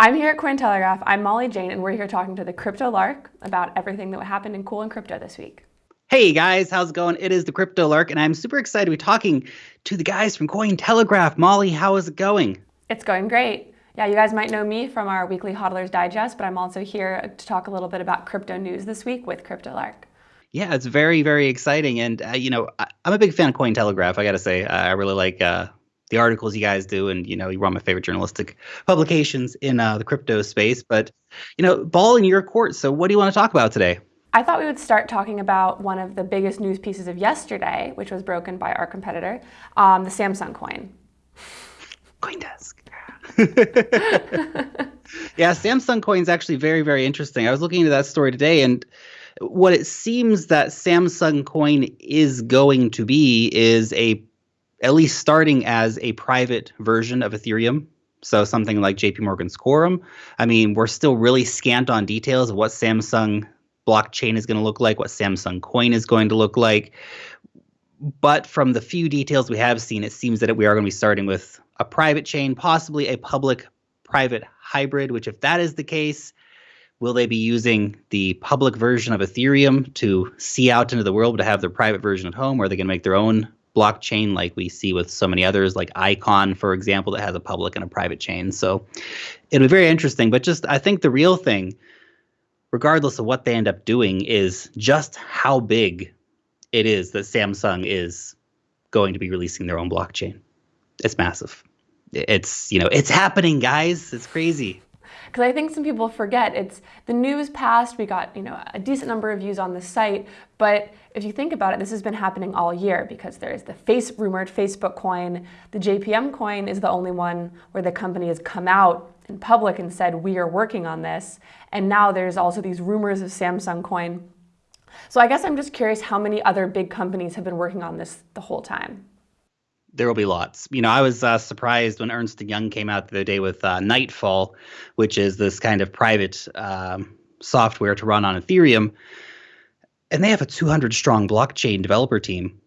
I'm here at Cointelegraph. I'm Molly Jane, and we're here talking to the Crypto Lark about everything that happened in cool and crypto this week. Hey guys, how's it going? It is the Crypto Lark, and I'm super excited to be talking to the guys from Cointelegraph. Molly, how is it going? It's going great. Yeah, you guys might know me from our weekly Hodlers Digest, but I'm also here to talk a little bit about crypto news this week with Crypto Lark. Yeah, it's very, very exciting, and uh, you know, I, am a big fan of Cointelegraph. I got to say, I really like uh, the articles you guys do, and you know, you're one of my favorite journalistic publications in uh, the crypto space. But you know, ball in your court. So, what do you want to talk about today? I thought we would start talking about one of the biggest news pieces of yesterday, which was broken by our competitor, um, the Samsung coin. CoinDesk. yeah, Samsung coin is actually very, very interesting. I was looking into that story today, and what it seems that Samsung coin is going to be is a at least starting as a private version of Ethereum. So something like JP Morgan's Quorum. I mean, we're still really scant on details of what Samsung blockchain is going to look like, what Samsung coin is going to look like. But from the few details we have seen, it seems that we are going to be starting with a private chain, possibly a public private hybrid, which, if that is the case, will they be using the public version of Ethereum to see out into the world to have their private version at home, or are they going to make their own blockchain like we see with so many others, like Icon, for example, that has a public and a private chain. So it'll be very interesting. But just I think the real thing, regardless of what they end up doing, is just how big it is that Samsung is going to be releasing their own blockchain. It's massive. It's you know it's happening, guys. It's crazy because I think some people forget it's the news passed, we got you know a decent number of views on the site, but if you think about it, this has been happening all year because there's the face rumored Facebook coin, the JPM coin is the only one where the company has come out in public and said we are working on this, and now there's also these rumors of Samsung coin. So I guess I'm just curious how many other big companies have been working on this the whole time there will be lots. You know, I was uh, surprised when Ernst Young came out the other day with uh, Nightfall, which is this kind of private um, software to run on Ethereum, and they have a 200 strong blockchain developer team.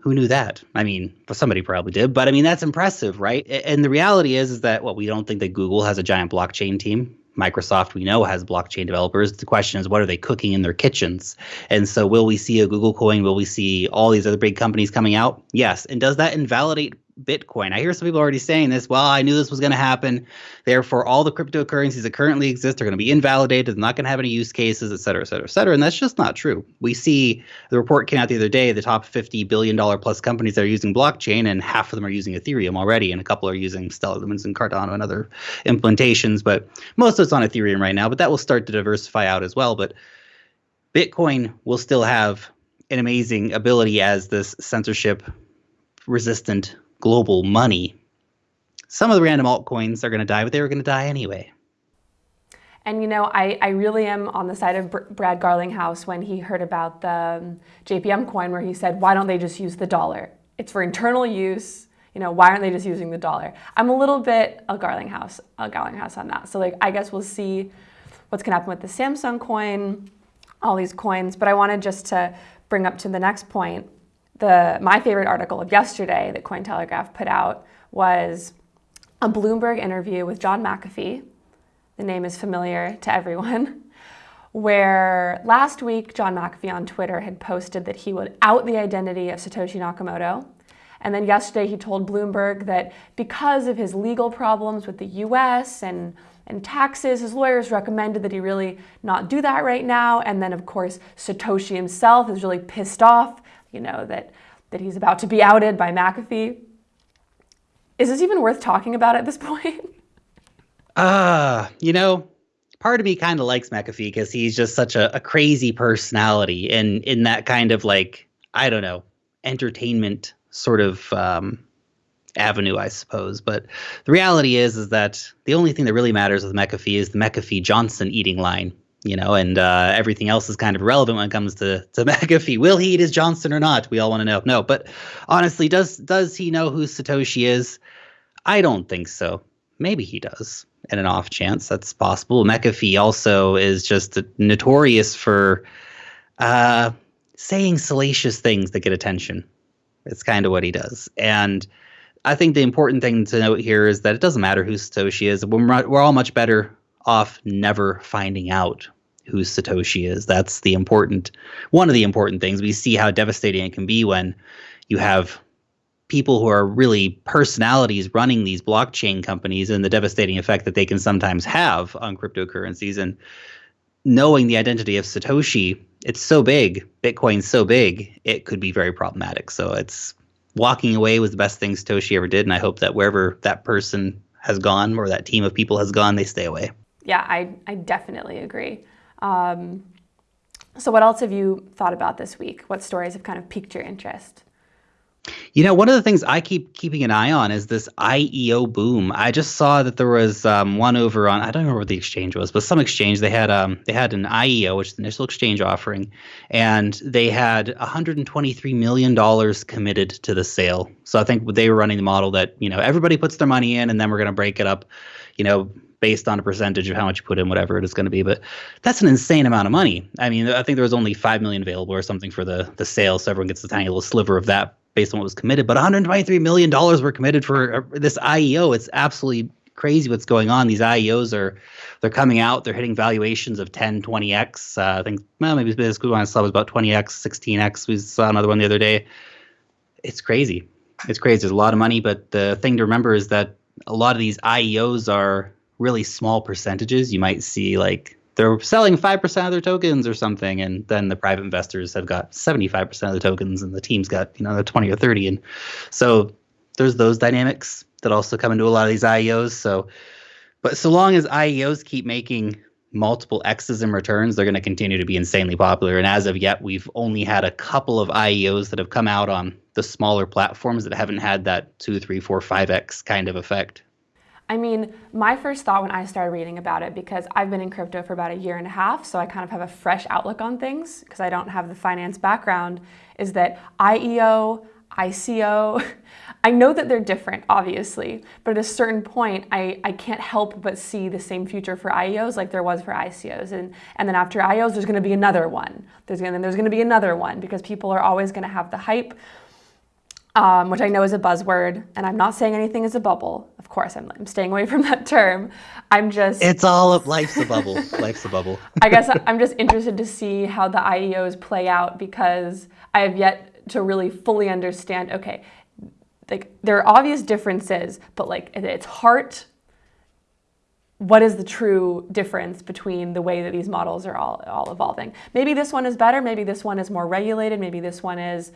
Who knew that? I mean, somebody probably did, but I mean that's impressive, right? And the reality is, is that what well, we don't think that Google has a giant blockchain team. Microsoft, we know, has blockchain developers. The question is, what are they cooking in their kitchens? And so, will we see a Google coin? Will we see all these other big companies coming out? Yes. And does that invalidate Bitcoin. I hear some people already saying this. Well, I knew this was going to happen. Therefore, all the cryptocurrencies that currently exist are going to be invalidated. They're not going to have any use cases, et cetera, et cetera, et cetera. And that's just not true. We see the report came out the other day the top $50 billion plus companies that are using blockchain, and half of them are using Ethereum already, and a couple are using Stellar Lumens and Cardano and other implementations. But most of it's on Ethereum right now, but that will start to diversify out as well. But Bitcoin will still have an amazing ability as this censorship resistant global money. Some of the random altcoins are going to die, but they were going to die anyway. And you know, I, I really am on the side of Br Brad Garlinghouse when he heard about the um, JPM coin, where he said, "Why don't they just use the dollar? It's for internal use. You know, why aren't they just using the dollar?" I'm a little bit a Garlinghouse, a Garlinghouse on that. So like, I guess we'll see what's going to happen with the Samsung coin, all these coins. But I wanted just to bring up to the next point the my favorite article of yesterday that Cointelegraph put out was a Bloomberg interview with John McAfee. The name is familiar to everyone. Where last week John McAfee on Twitter had posted that he would out the identity of Satoshi Nakamoto. And then yesterday he told Bloomberg that because of his legal problems with the US and, and taxes, his lawyers recommended that he really not do that right now. And then, of course, Satoshi himself is really pissed off you know, that, that he's about to be outed by McAfee. Is this even worth talking about at this point? Uh, you know, part of me kind of likes McAfee because he's just such a, a crazy personality and in that kind of like, I don't know, entertainment sort of um, avenue, I suppose. But the reality is, is that the only thing that really matters with McAfee is the McAfee Johnson eating line you know, and uh, everything else is kind of irrelevant when it comes to to McAfee. Will he eat his Johnson or not? We all want to know. No, but honestly, does does he know who Satoshi is? I don't think so. Maybe he does. In an off chance, that's possible. McAfee also is just notorious for uh, saying salacious things that get attention. It's kind of what he does, and I think the important thing to note here is that it doesn't matter who Satoshi is. We're, we're all much better off never finding out who Satoshi is. That's the important one of the important things. We see how devastating it can be when you have people who are really personalities running these blockchain companies and the devastating effect that they can sometimes have on cryptocurrencies and knowing the identity of Satoshi, it's so big, Bitcoin's so big, it could be very problematic. So it's walking away was the best thing Satoshi ever did and I hope that wherever that person has gone or that team of people has gone, they stay away. Yeah, I, I definitely agree. Um, so, what else have you thought about this week? What stories have kind of piqued your interest? You know, one of the things I keep keeping an eye on is this IEO boom. I just saw that there was um, one over on I don't remember what the exchange was, but some exchange they had um, they had an IEO, which is the initial exchange offering, and they had 123 million dollars committed to the sale. So I think they were running the model that you know everybody puts their money in, and then we're going to break it up, you know, based on a percentage of how much you put in, whatever it is going to be. But that's an insane amount of money. I mean, I think there was only five million available or something for the the sale, so everyone gets a tiny little sliver of that based on what was committed. But 123 million dollars were committed for uh, this IEO. It's absolutely crazy what's going on. These IEOs are they're coming out. They're hitting valuations of 10, 20x. Uh, I think well, maybe this one I saw was about 20x, 16x. We saw another one the other day. It's crazy. It's crazy. There's a lot of money, but the thing to remember is that a lot of these IEOs are really small percentages. You might see like they're selling 5% of their tokens or something and then the private investors have got 75% of the tokens and the team's got, you know, the 20 or 30 and so there's those dynamics that also come into a lot of these IEOs. So but so long as IEOs keep making multiple X's in returns, they're going to continue to be insanely popular. And as of yet, we've only had a couple of IEOs that have come out on the smaller platforms that haven't had that two, three, four, five X kind of effect. I mean, my first thought when I started reading about it, because I've been in crypto for about a year and a half, so I kind of have a fresh outlook on things because I don't have the finance background, is that IEO, ICO, I know that they're different, obviously, but at a certain point, I, I can't help but see the same future for IEOs like there was for ICOs. And, and then after IEOs, there's going to be another one. There's going there's going to be another one because people are always going to have the hype um, which I know is a buzzword, and I'm not saying anything is a bubble. Of course, I'm, I'm staying away from that term. I'm just. It's all of life's a bubble. life's a bubble. I guess I'm just interested to see how the IEOs play out because I have yet to really fully understand. Okay, like there are obvious differences, but like at its heart, what is the true difference between the way that these models are all all evolving? Maybe this one is better. Maybe this one is more regulated. Maybe this one is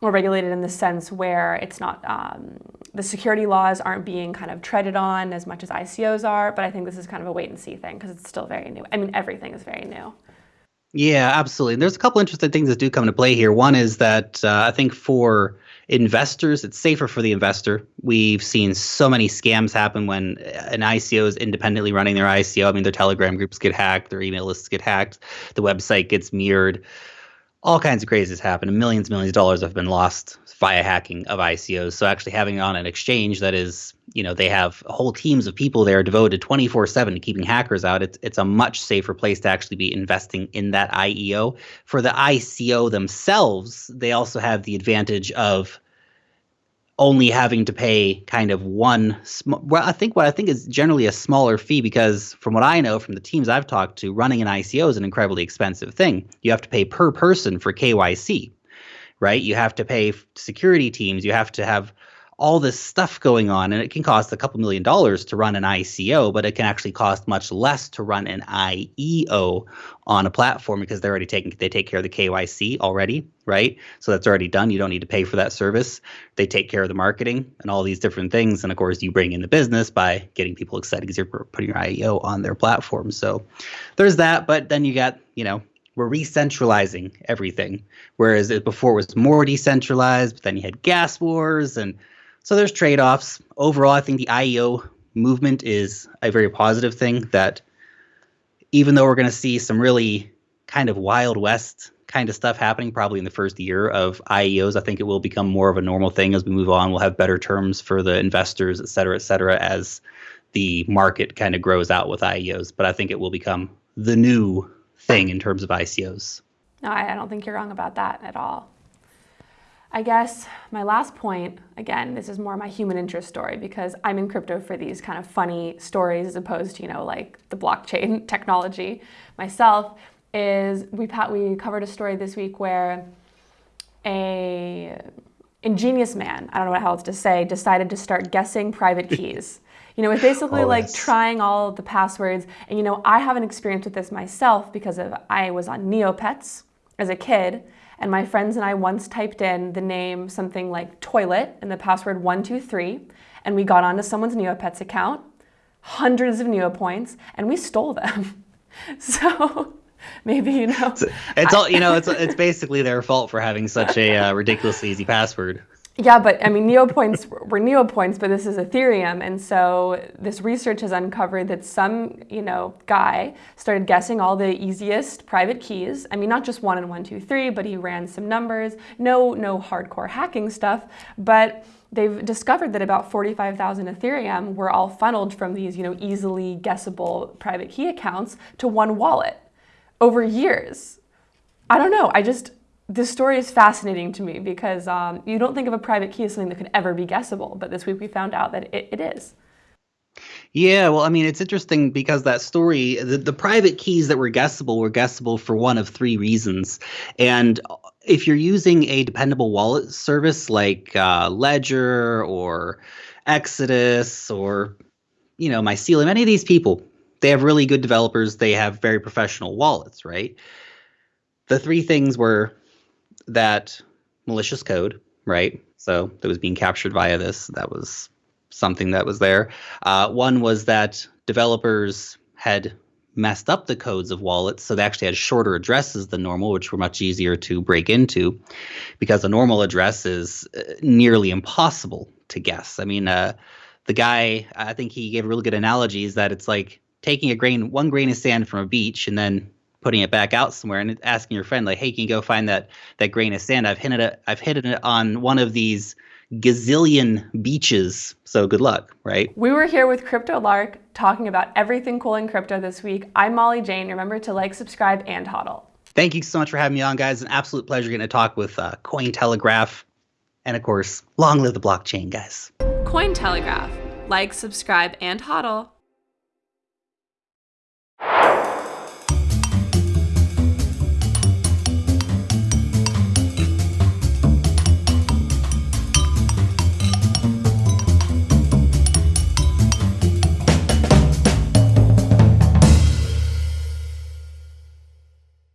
more regulated in the sense where it's not um, the security laws aren't being kind of treaded on as much as ICOs are. But I think this is kind of a wait and see thing because it's still very new. I mean, everything is very new. Yeah, absolutely. And there's a couple interesting things that do come into play here. One is that uh, I think for investors, it's safer for the investor. We've seen so many scams happen when an ICO is independently running their ICO. I mean, their Telegram groups get hacked, their email lists get hacked, the website gets mirrored all kinds of crazies happen and millions millions of dollars have been lost via hacking of ICOs. So actually having on an exchange that is, you know, they have whole teams of people there devoted 24/7 to keeping hackers out. It's it's a much safer place to actually be investing in that IEO. For the ICO themselves, they also have the advantage of only having to pay kind of one sm- well i think what i think is generally a smaller fee because from what i know from the teams i've talked to running an ico is an incredibly expensive thing. You have to pay per person for kyc right? You have to pay security teams. You have to have all this stuff going on and it can cost a couple million dollars to run an ICO, but it can actually cost much less to run an IEO on a platform because they're already taking they take care of the KYC already, right? So that's already done. You don't need to pay for that service. They take care of the marketing and all these different things. And of course, you bring in the business by getting people excited because you're putting your IEO on their platform. So there's that. But then you got, you know, we're re-centralizing everything. Whereas it before it was more decentralized, but then you had gas wars and so there's trade offs. Overall, I think the IEO movement is a very positive thing that even though we're going to see some really kind of Wild West kind of stuff happening probably in the first year of IEOs, I think it will become more of a normal thing as we move on. We'll have better terms for the investors, et cetera, et cetera, as the market kind of grows out with IEOs. But I think it will become the new thing in terms of ICOs. No, I don't think you're wrong about that at all. I guess my last point, again, this is more my human interest story because I'm in crypto for these kind of funny stories as opposed to, you know, like the blockchain technology myself, is we, we covered a story this week where a ingenious man, I don't know how else to say, decided to start guessing private keys. You know, it's basically oh, like trying all the passwords. And you know, I have an experience with this myself because of I was on Neopets as a kid, and my friends and I once typed in the name something like toilet and the password 123, and we got onto someone's Neopets account, hundreds of Neopoints, and we stole them. so maybe you know it's, all you know it's it's basically their fault for having such a uh, ridiculously easy password yeah, but I mean, neopoints were neopoints, but this is Ethereum, and so this research has uncovered that some, you know, guy started guessing all the easiest private keys. I mean, not just one and one, two, three, but he ran some numbers. No, no hardcore hacking stuff, but they've discovered that about 45,000 Ethereum were all funneled from these, you know, easily guessable private key accounts to one wallet over years. I don't know. I just this story is fascinating to me because um, you don't think of a private key as something that could ever be guessable, but this week we found out that it, it is. Yeah, well, I mean, it's interesting because that story, the, the private keys that were guessable were guessable for one of three reasons. And if you're using a dependable wallet service like uh, Ledger or Exodus or, you know, Mycelium, any of these people, they have really good developers. They have very professional wallets, right? The three things were that malicious code, right? So that was being captured via this. That was something that was there. Uh, one was that developers had messed up the codes of wallets, so they actually had shorter addresses than normal, which were much easier to break into, because a normal address is uh, nearly impossible to guess. I mean, uh, the guy, I think he gave a really good analogy, is that it's like taking a grain, one grain of sand from a beach, and then putting it back out somewhere and asking your friend like, "Hey, can you go find that that grain of sand? I've hit it. I've hit it on one of these gazillion beaches. So good luck, right?" We were here with Crypto Lark talking about everything cool in crypto this week. I'm Molly Jane. Remember to like, subscribe, and hodl. Thank you so much for having me on, guys. An absolute pleasure getting to talk with uh, Cointelegraph, and of course, long live the blockchain, guys. Cointelegraph. Like, subscribe, and hodl.